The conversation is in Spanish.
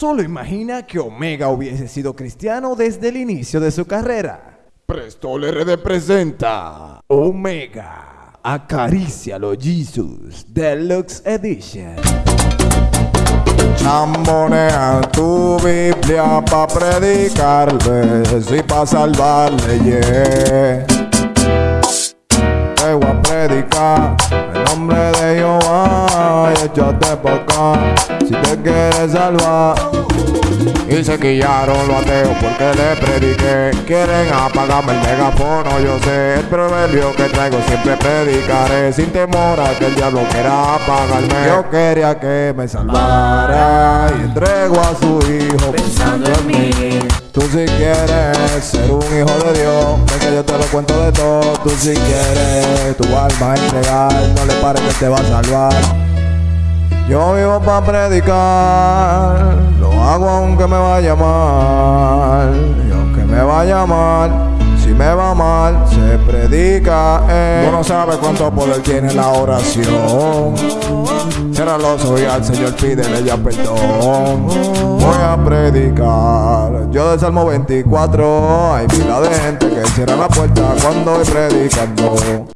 Solo imagina que Omega hubiese sido cristiano desde el inicio de su carrera. Prestol RD presenta Omega. Acarícialo Jesus Deluxe Edition. Chambonea tu Biblia pa' predicarle y pa' salvarle, yeah. Te voy a predicar en nombre de Jehová y échate pa' si te quieres salvar. Y se quillaron los ateos porque le prediqué. Quieren apagarme el megafono, yo sé. El proverbio que traigo siempre predicaré. Sin temor a que el diablo quiera apagarme. Yo quería que me salvara y entrego a su hijo pensando en mí. Tú si quieres ser un hijo de Dios, ven que yo te lo cuento de todo. Tú si quieres tu alma entregar, no le pares que te va a salvar. Yo vivo para predicar, lo hago aunque me vaya mal. Y aunque me vaya mal, si me va mal, se predica. Eh. Tú no cuánto poder tiene la oración. Cierra los ojos y al Señor pídele ya perdón. Voy a predicar. Yo del Salmo 24 hay pila de gente que cierra la puerta cuando voy predicando.